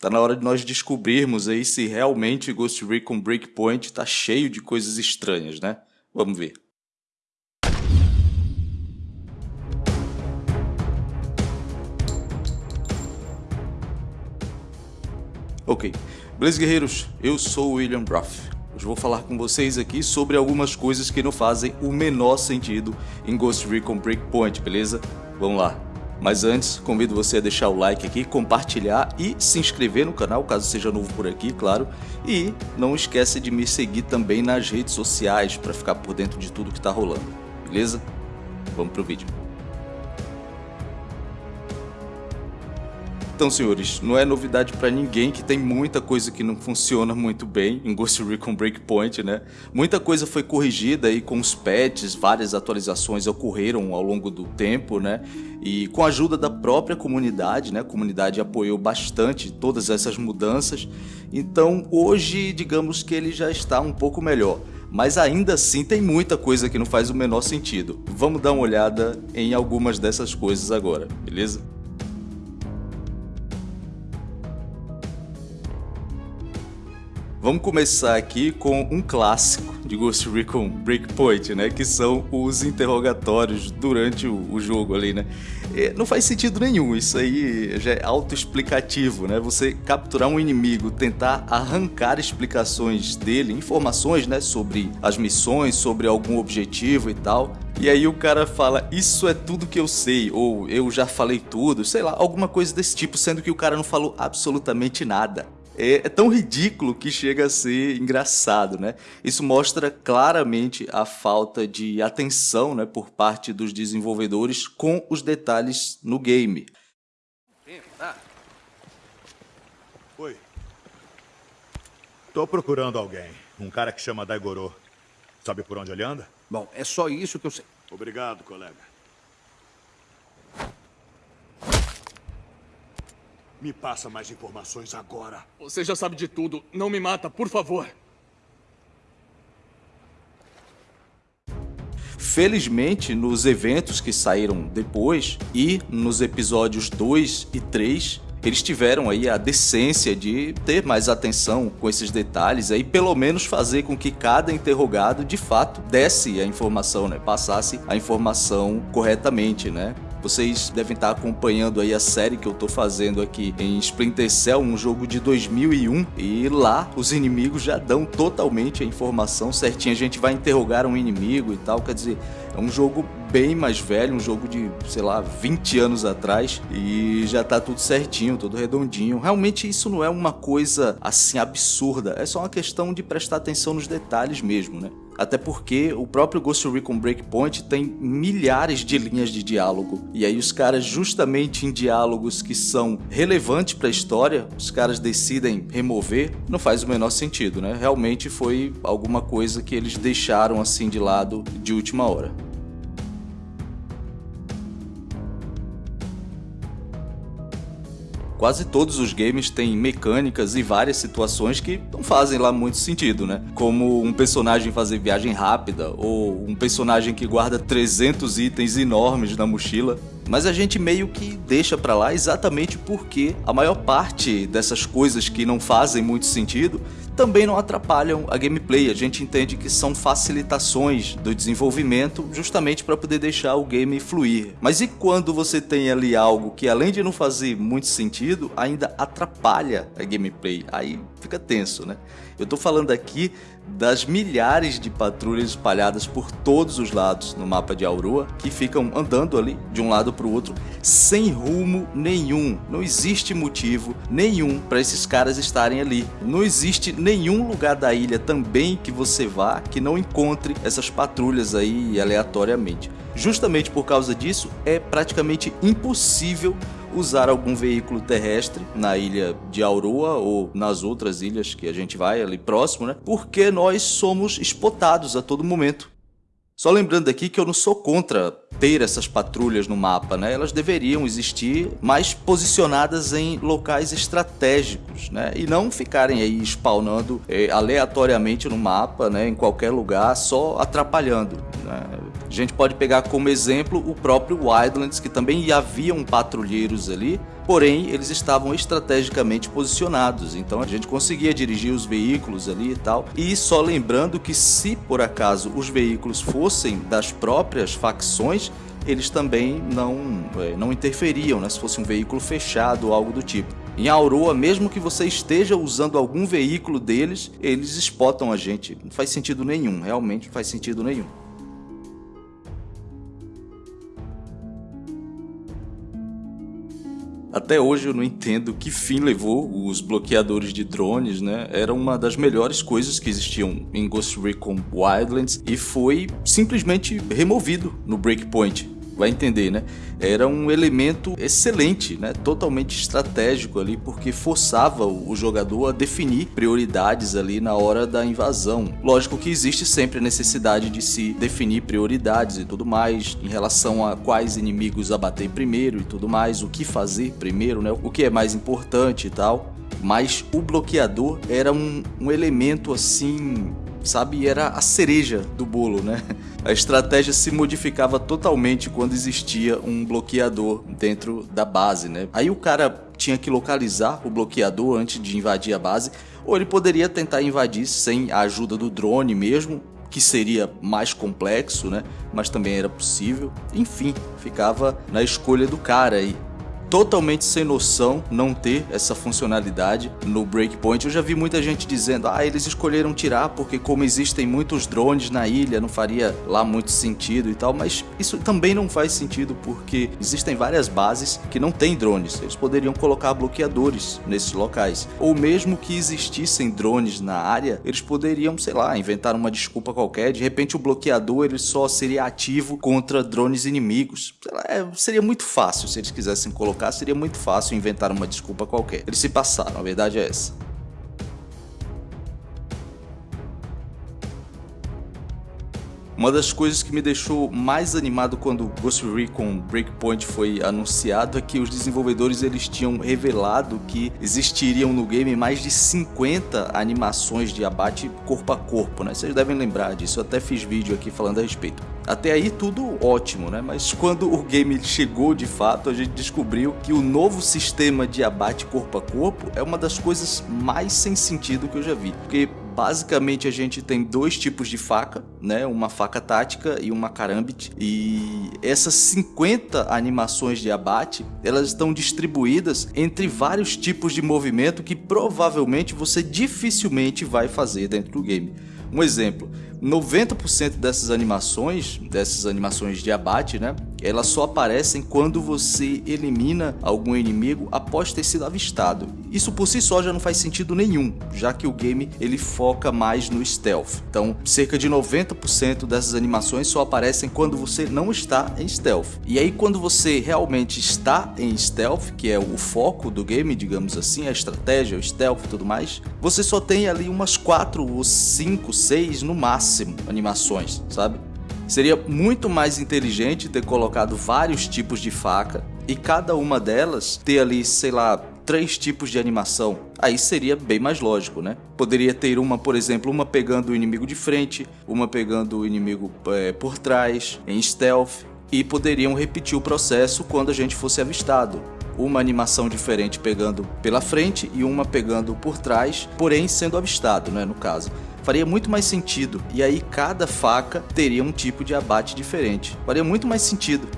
Tá na hora de nós descobrirmos aí se realmente Ghost Recon Breakpoint tá cheio de coisas estranhas, né? Vamos ver. Ok, beleza guerreiros, eu sou o William Ruff. Hoje vou falar com vocês aqui sobre algumas coisas que não fazem o menor sentido em Ghost Recon Breakpoint, beleza? Vamos lá. Mas antes, convido você a deixar o like aqui, compartilhar e se inscrever no canal, caso seja novo por aqui, claro. E não esquece de me seguir também nas redes sociais para ficar por dentro de tudo que está rolando, beleza? Vamos pro vídeo. Então, senhores, não é novidade para ninguém que tem muita coisa que não funciona muito bem em Ghost Recon Breakpoint, né? Muita coisa foi corrigida aí com os patches, várias atualizações ocorreram ao longo do tempo, né? E com a ajuda da própria comunidade, né? A comunidade apoiou bastante todas essas mudanças. Então, hoje, digamos que ele já está um pouco melhor mas ainda assim tem muita coisa que não faz o menor sentido. Vamos dar uma olhada em algumas dessas coisas agora, beleza? Vamos começar aqui com um clássico de Ghost Recon Breakpoint, né? Que são os interrogatórios durante o, o jogo ali, né? E não faz sentido nenhum, isso aí já é autoexplicativo, né? Você capturar um inimigo, tentar arrancar explicações dele, informações, né? Sobre as missões, sobre algum objetivo e tal. E aí o cara fala, isso é tudo que eu sei, ou eu já falei tudo, sei lá, alguma coisa desse tipo, sendo que o cara não falou absolutamente nada é, é, tão ridículo que chega a ser engraçado, né? Isso mostra claramente a falta de atenção né, por parte dos desenvolvedores com os detalhes no game. Oi. Tô procurando alguém. Um cara que chama Daigoro. Sabe por onde ele anda? Bom, é só isso que eu sei. Obrigado, colega. Me passa mais informações agora. Você já sabe de tudo. Não me mata, por favor. Felizmente, nos eventos que saíram depois e nos episódios 2 e 3, eles tiveram aí a decência de ter mais atenção com esses detalhes aí, pelo menos fazer com que cada interrogado de fato desse a informação, né? Passasse a informação corretamente, né? Vocês devem estar acompanhando aí a série que eu tô fazendo aqui em Splinter Cell, um jogo de 2001, e lá os inimigos já dão totalmente a informação certinha. A gente vai interrogar um inimigo e tal, quer dizer, é um jogo bem mais velho, um jogo de, sei lá, 20 anos atrás e já tá tudo certinho, tudo redondinho. Realmente isso não é uma coisa assim absurda, é só uma questão de prestar atenção nos detalhes mesmo, né? Até porque o próprio Ghost Recon Breakpoint tem milhares de linhas de diálogo. E aí os caras, justamente em diálogos que são relevantes para a história, os caras decidem remover, não faz o menor sentido, né? Realmente foi alguma coisa que eles deixaram assim de lado de última hora. Quase todos os games têm mecânicas e várias situações que não fazem lá muito sentido, né? Como um personagem fazer viagem rápida ou um personagem que guarda 300 itens enormes na mochila. Mas a gente meio que deixa pra lá exatamente porque a maior parte dessas coisas que não fazem muito sentido também não atrapalham a gameplay. A gente entende que são facilitações do desenvolvimento justamente para poder deixar o game fluir. Mas e quando você tem ali algo que além de não fazer muito sentido, ainda atrapalha a gameplay? Aí fica tenso, né? Eu tô falando aqui das milhares de patrulhas espalhadas por todos os lados no mapa de Aurora que ficam andando ali de um lado para o outro sem rumo nenhum. Não existe motivo nenhum para esses caras estarem ali. Não existe nenhum lugar da ilha também que você vá que não encontre essas patrulhas aí aleatoriamente. Justamente por causa disso, é praticamente impossível usar algum veículo terrestre na ilha de Aurora ou nas outras ilhas que a gente vai ali próximo, né? Porque nós somos spotados a todo momento. Só lembrando aqui que eu não sou contra ter essas patrulhas no mapa, né? Elas deveriam existir mais posicionadas em locais estratégicos, né? E não ficarem aí spawnando é, aleatoriamente no mapa, né? Em qualquer lugar, só atrapalhando. Né? A gente pode pegar como exemplo o próprio Wildlands, que também haviam patrulheiros ali, porém eles estavam estrategicamente posicionados, então a gente conseguia dirigir os veículos ali e tal. E só lembrando que se por acaso os veículos fossem das próprias facções, eles também não, é, não interferiam, né, se fosse um veículo fechado ou algo do tipo. Em Auroa, mesmo que você esteja usando algum veículo deles, eles spotam a gente. Não faz sentido nenhum, realmente não faz sentido nenhum. Até hoje eu não entendo que fim levou os bloqueadores de drones, né? Era uma das melhores coisas que existiam em Ghost Recon Wildlands e foi simplesmente removido no Breakpoint vai entender, né? Era um elemento excelente, né? Totalmente estratégico ali, porque forçava o jogador a definir prioridades ali na hora da invasão. Lógico que existe sempre a necessidade de se definir prioridades e tudo mais, em relação a quais inimigos abater primeiro e tudo mais, o que fazer primeiro, né? O que é mais importante e tal. Mas o bloqueador era um, um elemento assim sabe? Era a cereja do bolo, né? A estratégia se modificava totalmente quando existia um bloqueador dentro da base, né? Aí o cara tinha que localizar o bloqueador antes de invadir a base, ou ele poderia tentar invadir sem a ajuda do drone mesmo, que seria mais complexo, né? Mas também era possível. Enfim, ficava na escolha do cara aí totalmente sem noção não ter essa funcionalidade no Breakpoint. Eu já vi muita gente dizendo, ah, eles escolheram tirar porque como existem muitos drones na ilha, não faria lá muito sentido e tal, mas isso também não faz sentido porque existem várias bases que não têm drones. Eles poderiam colocar bloqueadores nesses locais. Ou mesmo que existissem drones na área, eles poderiam, sei lá, inventar uma desculpa qualquer, de repente o bloqueador ele só seria ativo contra drones inimigos. Lá, é, seria muito fácil se eles quisessem colocar seria muito fácil inventar uma desculpa qualquer. Eles se passaram, a verdade é essa. Uma das coisas que me deixou mais animado quando Ghost Recon Breakpoint foi anunciado é que os desenvolvedores eles tinham revelado que existiriam no game mais de 50 animações de abate corpo a corpo, né? Vocês devem lembrar disso, eu até fiz vídeo aqui falando a respeito. Até aí tudo ótimo, né? Mas quando o game chegou de fato, a gente descobriu que o novo sistema de abate corpo a corpo é uma das coisas mais sem sentido que eu já vi. Porque Basicamente a gente tem dois tipos de faca, né? Uma faca tática e uma karambit. E essas 50 animações de abate, elas estão distribuídas entre vários tipos de movimento que provavelmente você dificilmente vai fazer dentro do game. Um exemplo, 90% dessas animações, dessas animações de abate, né? Elas só aparecem quando você elimina algum inimigo após ter sido avistado. Isso por si só já não faz sentido nenhum, já que o game ele foca mais no stealth. Então, cerca de 90% dessas animações só aparecem quando você não está em stealth. E aí quando você realmente está em stealth, que é o foco do game, digamos assim, a estratégia, o stealth e tudo mais, você só tem ali umas 4 ou 5, 6 no máximo máximo animações, sabe? Seria muito mais inteligente ter colocado vários tipos de faca e cada uma delas ter ali, sei lá, três tipos de animação. Aí seria bem mais lógico, né? Poderia ter uma, por exemplo, uma pegando o inimigo de frente, uma pegando o inimigo é, por trás, em stealth, e poderiam repetir o processo quando a gente fosse avistado. Uma animação diferente pegando pela frente e uma pegando por trás, porém sendo avistado, né, no caso faria muito mais sentido. E aí cada faca teria um tipo de abate diferente. Faria muito mais sentido.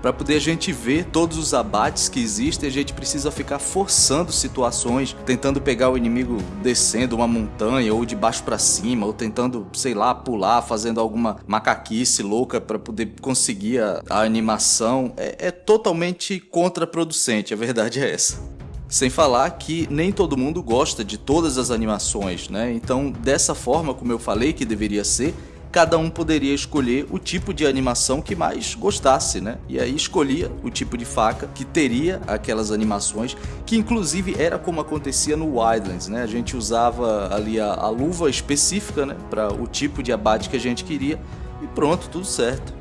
Para poder a gente ver todos os abates que existem, a gente precisa ficar forçando situações, tentando pegar o inimigo descendo uma montanha ou de baixo para cima, ou tentando, sei lá, pular, fazendo alguma macaquice louca para poder conseguir a, a animação. É, é totalmente contraproducente, a verdade é essa. Sem falar que nem todo mundo gosta de todas as animações, né? Então, dessa forma, como eu falei que deveria ser, cada um poderia escolher o tipo de animação que mais gostasse, né? E aí escolhia o tipo de faca que teria aquelas animações, que inclusive era como acontecia no Wildlands, né? A gente usava ali a, a luva específica, né? Para o tipo de abate que a gente queria e pronto, tudo certo.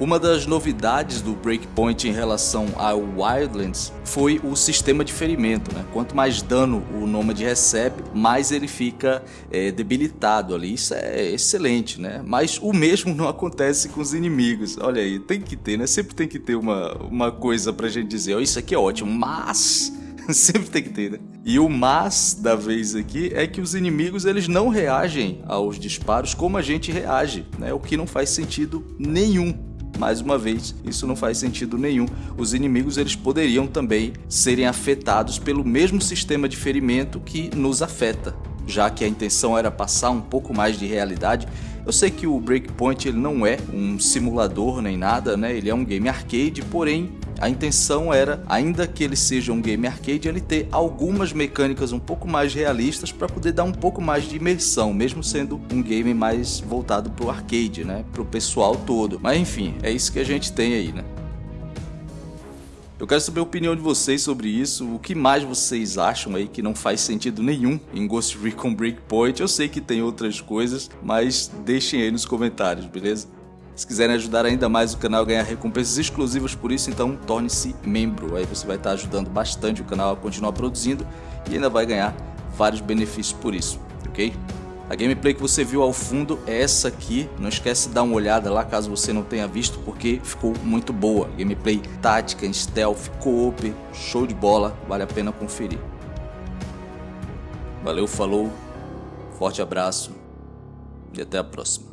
Uma das novidades do Breakpoint em relação ao Wildlands foi o sistema de ferimento. Né? Quanto mais dano o Nômade recebe, mais ele fica é, debilitado ali. Isso é excelente, né? Mas o mesmo não acontece com os inimigos. Olha aí, tem que ter, né? Sempre tem que ter uma, uma coisa pra gente dizer, oh, isso aqui é ótimo, mas... Sempre tem que ter, né? E o mas da vez aqui é que os inimigos eles não reagem aos disparos como a gente reage, né? O que não faz sentido nenhum mais uma vez, isso não faz sentido nenhum. Os inimigos eles poderiam também serem afetados pelo mesmo sistema de ferimento que nos afeta, já que a intenção era passar um pouco mais de realidade. Eu sei que o Breakpoint ele não é um simulador nem nada, né? Ele é um game arcade, porém a intenção era, ainda que ele seja um game arcade, ele ter algumas mecânicas um pouco mais realistas para poder dar um pouco mais de imersão, mesmo sendo um game mais voltado para o arcade, né, para o pessoal todo. Mas enfim, é isso que a gente tem aí, né. Eu quero saber a opinião de vocês sobre isso, o que mais vocês acham aí que não faz sentido nenhum em Ghost Recon Breakpoint. Eu sei que tem outras coisas, mas deixem aí nos comentários, beleza? Se quiserem ajudar ainda mais o canal a ganhar recompensas exclusivas por isso, então torne-se membro. Aí você vai estar ajudando bastante o canal a continuar produzindo e ainda vai ganhar vários benefícios por isso, ok? A gameplay que você viu ao fundo é essa aqui, não esquece de dar uma olhada lá caso você não tenha visto, porque ficou muito boa. Gameplay tática, stealth, co-op, show de bola, vale a pena conferir. Valeu, falou, forte abraço e até a próxima.